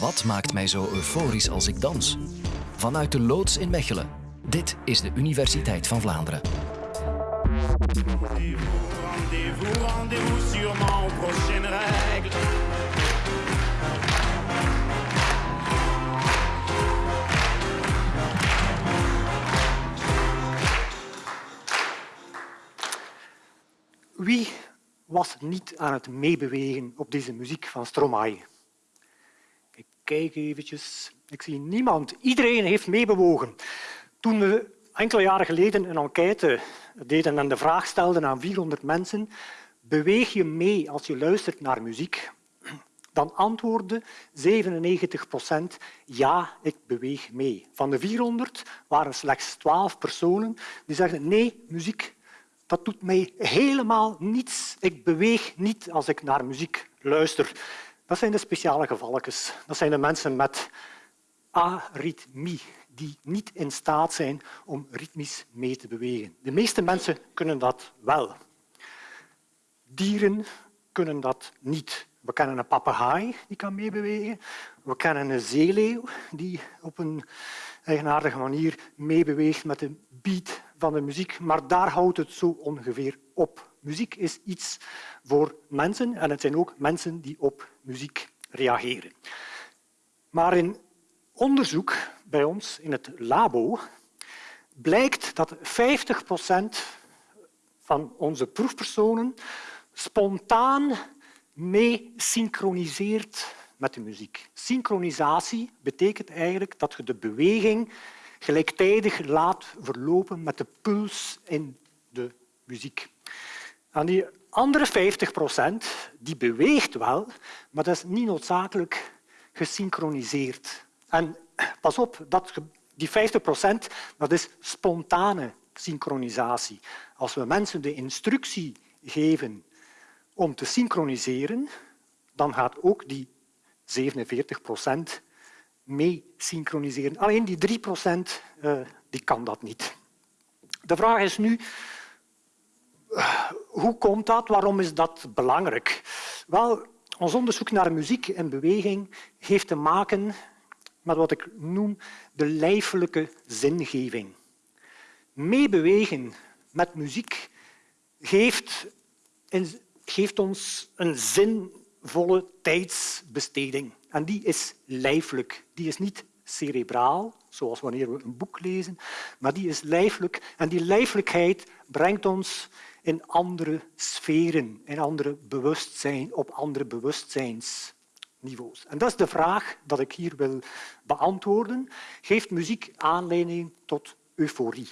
Wat maakt mij zo euforisch als ik dans? Vanuit de loods in Mechelen. Dit is de Universiteit van Vlaanderen. Wie was niet aan het meebewegen op deze muziek van Stromae? Kijk eventjes. Ik zie niemand. Iedereen heeft meebewogen. Toen we enkele jaren geleden een enquête deden en de vraag stelden aan 400 mensen beweeg je mee als je luistert naar muziek? Dan antwoordde 97 procent ja, ik beweeg mee. Van de 400 waren slechts 12 personen die zeiden nee, muziek dat doet mij helemaal niets. Ik beweeg niet als ik naar muziek luister. Dat zijn de speciale gevalletjes. Dat zijn de mensen met aritmie, die niet in staat zijn om ritmisch mee te bewegen. De meeste mensen kunnen dat wel. Dieren kunnen dat niet. We kennen een papegaai die kan meebewegen. We kennen een zeeleeuw die op een eigenaardige manier meebeweegt met de beat van de muziek, maar daar houdt het zo ongeveer op. Muziek is iets voor mensen en het zijn ook mensen die op muziek reageren. Maar in onderzoek bij ons in het labo blijkt dat 50 procent van onze proefpersonen spontaan mee synchroniseert met de muziek. Synchronisatie betekent eigenlijk dat je de beweging gelijktijdig laat verlopen met de puls in de muziek. En die andere 50 procent die beweegt wel, maar dat is niet noodzakelijk gesynchroniseerd. En pas op, dat, die 50 procent dat is spontane synchronisatie. Als we mensen de instructie geven om te synchroniseren, dan gaat ook die 47 procent mee synchroniseren. Alleen die 3 procent uh, die kan dat niet. De vraag is nu, uh, hoe komt dat? Waarom is dat belangrijk? Wel, ons onderzoek naar muziek en beweging heeft te maken met wat ik noem de lijfelijke zingeving. Meebewegen met muziek geeft, geeft ons een zinvolle tijdsbesteding. En die is lijfelijk. Die is niet cerebraal, zoals wanneer we een boek lezen, maar die is lijfelijk. En die lijfelijkheid brengt ons in andere sferen, in andere bewustzijn, op andere bewustzijnsniveaus. En dat is de vraag dat ik hier wil beantwoorden. Geeft muziek aanleiding tot euforie?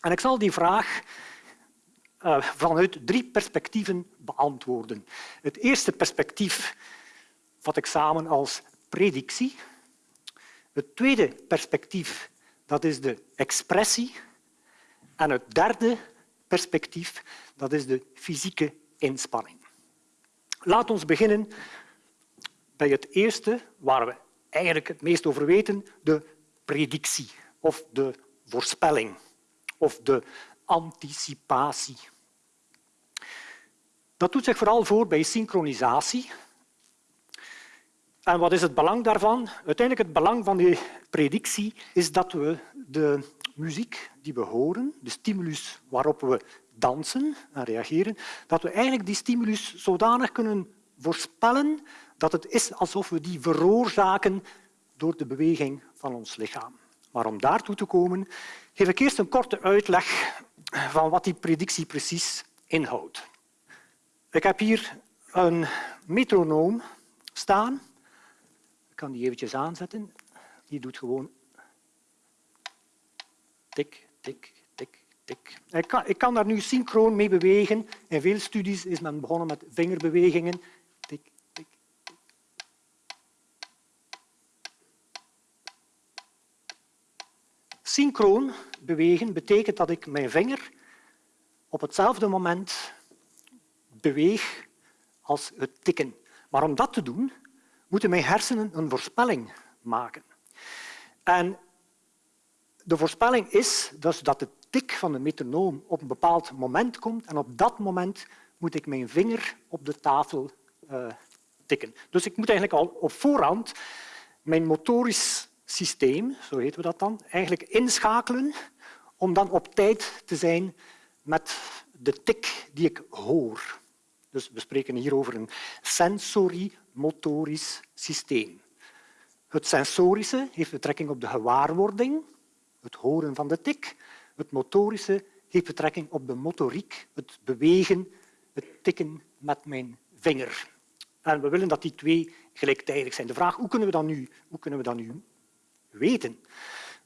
En ik zal die vraag uh, vanuit drie perspectieven beantwoorden. Het eerste perspectief vat ik samen als predictie. Het tweede perspectief dat is de expressie. En het derde perspectief dat is de fysieke inspanning. Laat ons beginnen bij het eerste, waar we eigenlijk het meest over weten, de predictie of de voorspelling of de anticipatie. Dat doet zich vooral voor bij synchronisatie, en wat is het belang daarvan? Uiteindelijk het belang van die predictie is dat we de muziek die we horen, de stimulus waarop we dansen en reageren, dat we eigenlijk die stimulus zodanig kunnen voorspellen dat het is alsof we die veroorzaken door de beweging van ons lichaam. Maar om daartoe te komen, geef ik eerst een korte uitleg van wat die predictie precies inhoudt. Ik heb hier een metronoom staan kan die eventjes aanzetten. Die doet gewoon tik, tik, tik, tik. Ik kan, ik kan daar nu synchroon mee bewegen. In veel studies is men begonnen met vingerbewegingen. Tik, tik. Synchroon bewegen betekent dat ik mijn vinger op hetzelfde moment beweeg als het tikken. Maar om dat te doen, moeten mijn hersenen een voorspelling maken. En de voorspelling is dus dat de tik van de metronoom op een bepaald moment komt en op dat moment moet ik mijn vinger op de tafel uh, tikken. Dus ik moet eigenlijk al op voorhand mijn motorisch systeem, zo heten we dat dan, eigenlijk inschakelen om dan op tijd te zijn met de tik die ik hoor. Dus we spreken hier over een sensorimotorisch systeem. Het sensorische heeft betrekking op de gewaarwording, het horen van de tik. Het motorische heeft betrekking op de motoriek, het bewegen, het tikken met mijn vinger. En we willen dat die twee gelijktijdig zijn. De vraag hoe kunnen we dat nu, hoe kunnen we dat nu weten?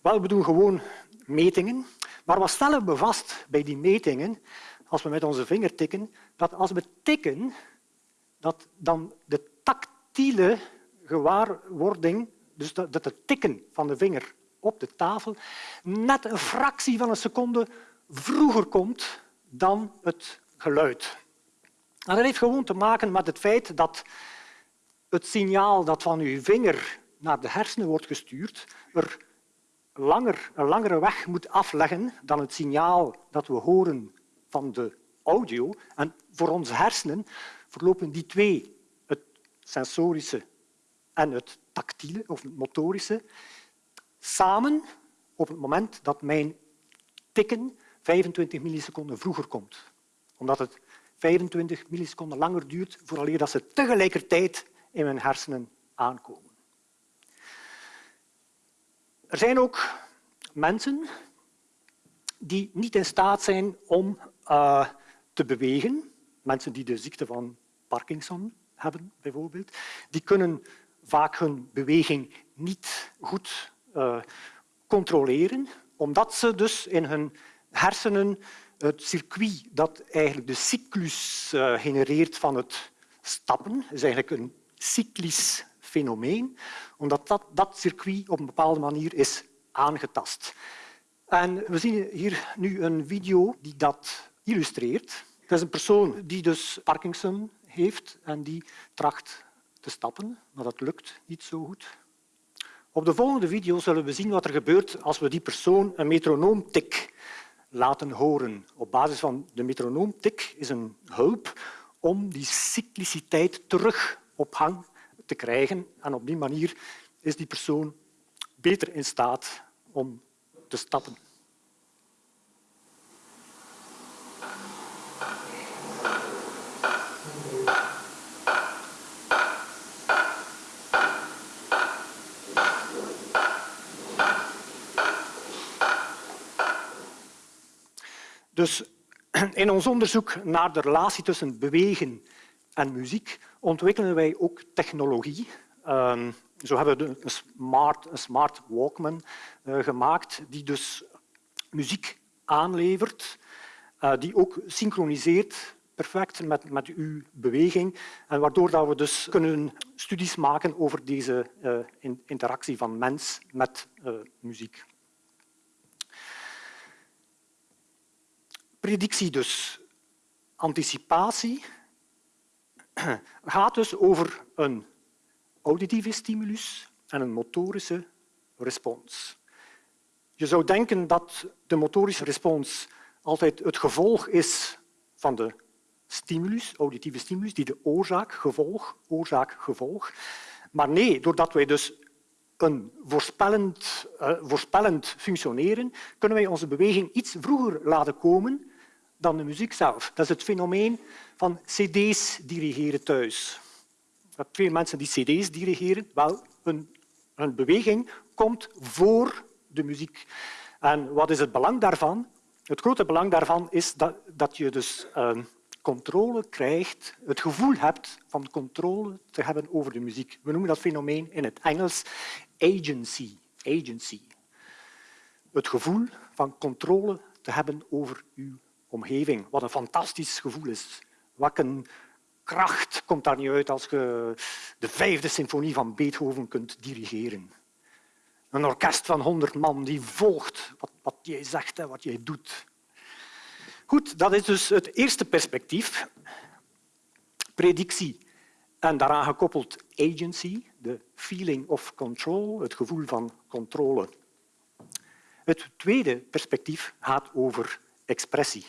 Wel, we doen gewoon metingen. Maar wat stellen we vast bij die metingen, als we met onze vinger tikken, dat als we tikken, dat dan de tactiele gewaarwording, dus dat het tikken van de vinger op de tafel, net een fractie van een seconde vroeger komt dan het geluid. Dat heeft gewoon te maken met het feit dat het signaal dat van uw vinger naar de hersenen wordt gestuurd, er langer, een langere weg moet afleggen dan het signaal dat we horen van de audio. En voor onze hersenen verlopen die twee, het sensorische en het tactiele of het motorische, samen op het moment dat mijn tikken 25 milliseconden vroeger komt. Omdat het 25 milliseconden langer duurt vooraleer dat ze tegelijkertijd in mijn hersenen aankomen. Er zijn ook mensen die niet in staat zijn om uh, te bewegen. Mensen die de ziekte van Parkinson hebben, bijvoorbeeld. Die kunnen vaak hun beweging niet goed uh, controleren, omdat ze dus in hun hersenen het circuit dat eigenlijk de cyclus uh, genereert van het stappen, is eigenlijk een cyclisch fenomeen, omdat dat, dat circuit op een bepaalde manier is aangetast. En we zien hier nu een video die dat illustreert. Dat is een persoon die dus Parkinson heeft en die tracht te stappen, maar dat lukt niet zo goed. Op de volgende video zullen we zien wat er gebeurt als we die persoon een metronoomtik laten horen. Op basis van de metronoomtik is een hulp om die cycliciteit terug op gang te krijgen. En op die manier is die persoon beter in staat om te stappen. Dus in ons onderzoek naar de relatie tussen bewegen en muziek ontwikkelen wij ook technologie. Um, zo hebben we een smart, een smart Walkman uh, gemaakt die dus muziek aanlevert, uh, die ook synchroniseert perfect met, met uw beweging en waardoor dat we dus kunnen studies maken over deze uh, interactie van mens met muziek. Predictie dus. Anticipatie gaat dus over een auditieve stimulus en een motorische respons. Je zou denken dat de motorische respons altijd het gevolg is van de stimulus, auditieve stimulus, die de oorzaak, gevolg, oorzaak, gevolg. Maar nee, doordat wij dus een voorspellend, uh, voorspellend functioneren, kunnen wij onze beweging iets vroeger laten komen dan de muziek zelf. Dat is het fenomeen van cd's dirigeren thuis. Hebt veel mensen die cd's dirigeren. Wel, hun, hun beweging komt voor de muziek. En wat is het belang daarvan? Het grote belang daarvan is dat, dat je dus uh, controle krijgt, het gevoel hebt van controle te hebben over de muziek. We noemen dat fenomeen in het Engels agency. agency. Het gevoel van controle te hebben over uw omgeving. Wat een fantastisch gevoel is. Wat een kracht komt daar niet uit als je de vijfde symfonie van Beethoven kunt dirigeren. Een orkest van honderd man die volgt wat, wat jij zegt en wat jij doet. Goed, dat is dus het eerste perspectief. Predictie en daaraan gekoppeld agency, de feeling of control, het gevoel van controle. Het tweede perspectief gaat over expressie.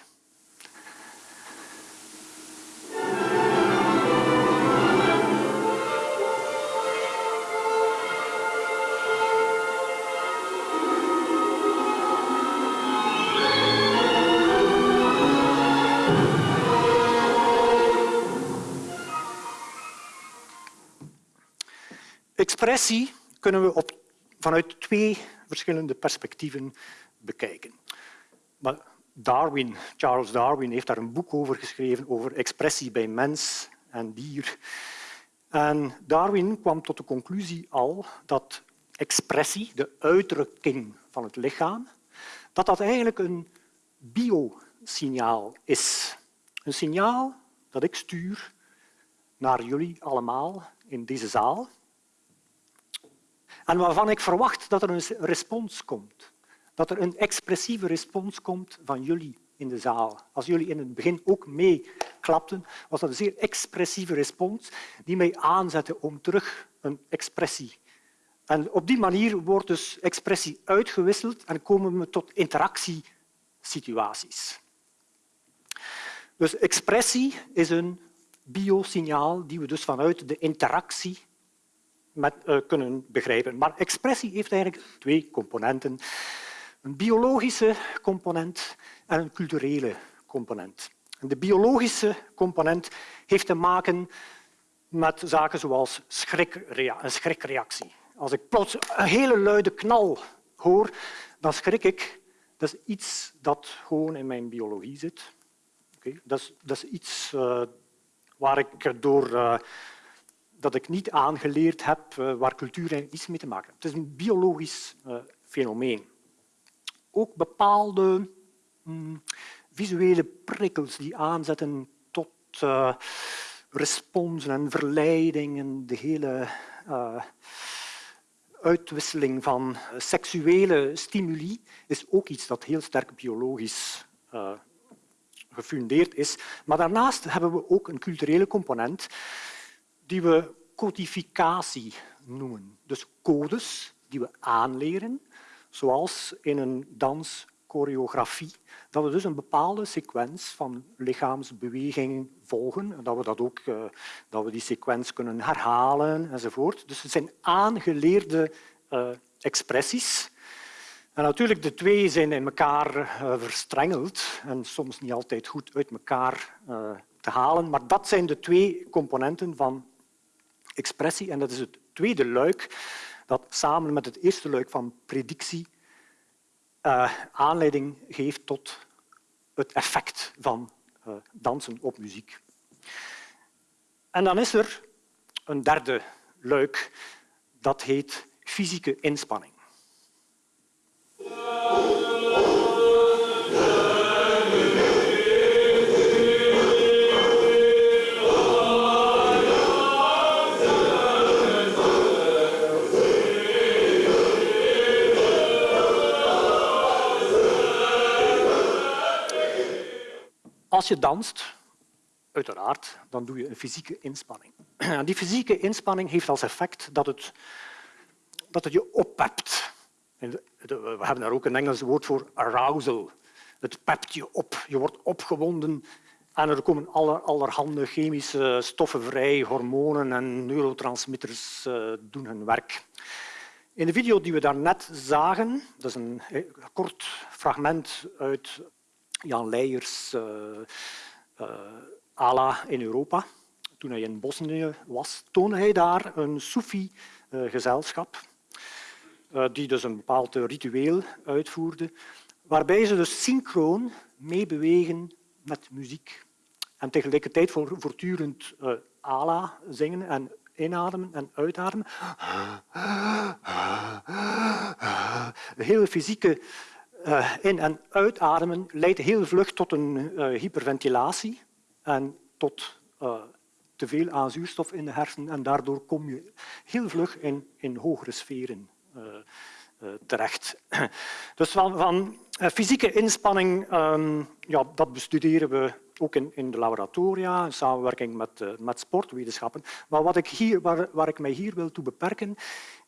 Expressie kunnen we op, vanuit twee verschillende perspectieven bekijken. Maar Darwin, Charles Darwin heeft daar een boek over geschreven over expressie bij mens en dier. En Darwin kwam tot de conclusie al dat expressie, de uitdrukking van het lichaam, dat dat eigenlijk een biosignaal is. Een signaal dat ik stuur naar jullie allemaal in deze zaal en waarvan ik verwacht dat er een respons komt. Dat er een expressieve respons komt van jullie in de zaal. Als jullie in het begin ook meeklapten, was dat een zeer expressieve respons die mij aanzette om terug een expressie. En op die manier wordt dus expressie uitgewisseld en komen we tot interactiesituaties. Dus expressie is een biosignaal die we dus vanuit de interactie uh, kunnen begrijpen. Maar expressie heeft eigenlijk twee componenten. Een biologische component en een culturele component. De biologische component heeft te maken met zaken zoals een schrikreactie. Als ik plots een hele luide knal hoor, dan schrik ik. Dat is iets dat gewoon in mijn biologie zit. Okay. Dat, is, dat, is, iets uh, waar ik door uh, dat ik niet aangeleerd heb, uh, waar cultuur iets mee te maken heeft. Het is een biologisch fenomeen. Ook bepaalde mm, visuele prikkels die aanzetten tot responsen en verleidingen, de hele uitwisseling van seksuele stimuli is ook iets dat heel sterk biologisch gefundeerd is. Maar daarnaast hebben we ook een culturele component die we codificatie noemen. Dus codes die we aanleren, zoals in een danschoreografie, dat we dus een bepaalde sequence van lichaamsbewegingen volgen en dat we, dat ook, uh, dat we die sequence kunnen herhalen enzovoort. Dus het zijn aangeleerde uh, expressies en natuurlijk, de twee zijn in elkaar uh, verstrengeld en soms niet altijd goed uit elkaar te halen. Maar dat zijn de twee componenten van expressie. En dat is het tweede luik dat samen met het eerste luik van predictie uh, aanleiding geeft tot het effect van dansen op muziek. En dan is er een derde luik, dat heet fysieke inspanning. Je danst, uiteraard, dan doe je een fysieke inspanning. Die fysieke inspanning heeft als effect dat het, dat het je oppept. We hebben daar ook een Engels woord voor, arousal. Het pept je op, je wordt opgewonden en er komen aller, allerhande chemische stoffen vrij, hormonen en neurotransmitters uh, doen hun werk. In de video die we daarnet zagen, dat is een kort fragment uit Jan Leijers uh, uh, ALA in Europa. Toen hij in Bosnië was, toonde hij daar een Soefi-gezelschap uh, die dus een bepaald ritueel uitvoerde, waarbij ze dus synchroon meebewegen met muziek en tegelijkertijd voortdurend uh, zingen en inademen en uitademen. De hele fysieke uh, in- en uitademen leidt heel vlug tot een uh, hyperventilatie en tot uh, te veel aan zuurstof in de hersenen en daardoor kom je heel vlug in, in hogere sferen terecht. Dus van, van fysieke inspanning, um, ja, dat bestuderen we ook in, in de laboratoria, in samenwerking met, met sportwetenschappen. Maar wat ik hier, waar, waar ik mij hier wil toe beperken,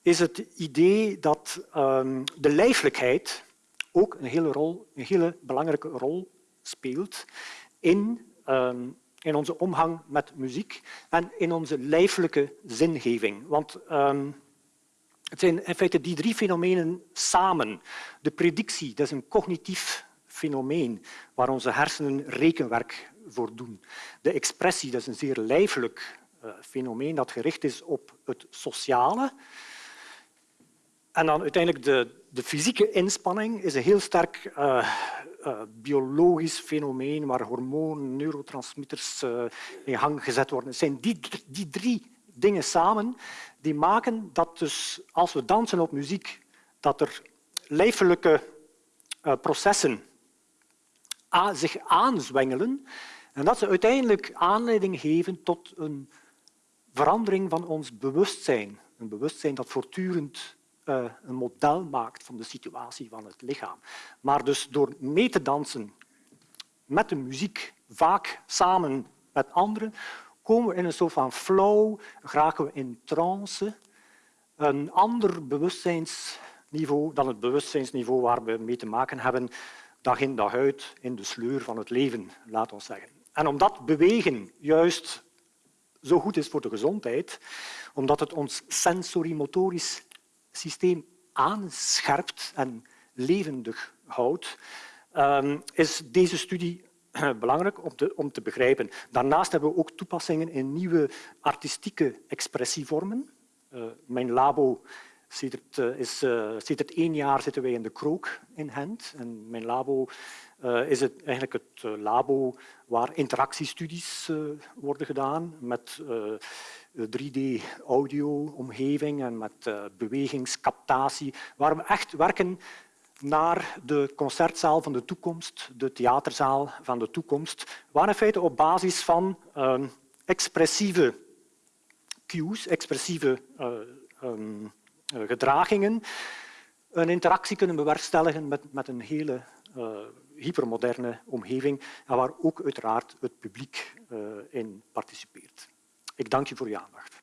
is het idee dat um, de lijfelijkheid ook een hele, rol, een hele belangrijke rol speelt in, um, in onze omgang met muziek en in onze lijfelijke zingeving. Want um, het zijn in feite die drie fenomenen samen. De predictie, dat is een cognitief fenomeen waar onze hersenen rekenwerk voor doen. De expressie, dat is een zeer lijfelijk uh, fenomeen dat gericht is op het sociale. En dan uiteindelijk de, de fysieke inspanning is een heel sterk uh, uh, biologisch fenomeen waar hormonen, neurotransmitters in gang gezet worden. Het zijn die, die drie dingen samen die maken dat dus als we dansen op muziek, dat er lijfelijke processen zich aanzwengelen en dat ze uiteindelijk aanleiding geven tot een verandering van ons bewustzijn. Een bewustzijn dat voortdurend uh, een model maakt van de situatie van het lichaam. Maar dus door mee te dansen met de muziek, vaak samen met anderen, komen we in een soort van flow, geraken we in trance, een ander bewustzijnsniveau dan het bewustzijnsniveau waar we mee te maken hebben dag in dag uit in de sleur van het leven, laat ons zeggen. En omdat bewegen juist zo goed is voor de gezondheid, omdat het ons sensorimotorisch systeem aanscherpt en levendig houdt, ehm, is deze studie belangrijk om te, begrijpen. Daarnaast hebben we ook toepassingen in nieuwe artistieke expressievormen. Uh, mijn labo Sedert, uh, is, sedert één jaar zitten wij in de Krook in Gent. En mijn labo is het, eigenlijk het labo waar interactiestudies worden gedaan met 3D-audio-omgeving en met bewegingscaptatie, waar we echt werken naar de concertzaal van de toekomst, de theaterzaal van de toekomst, waar in feite op basis van expressieve cues, expressieve um, eh, gedragingen een interactie kunnen bewerkstelligen met, met een hele hypermoderne omgeving en waar ook uiteraard het publiek in participeert. Ik dank u voor uw aandacht.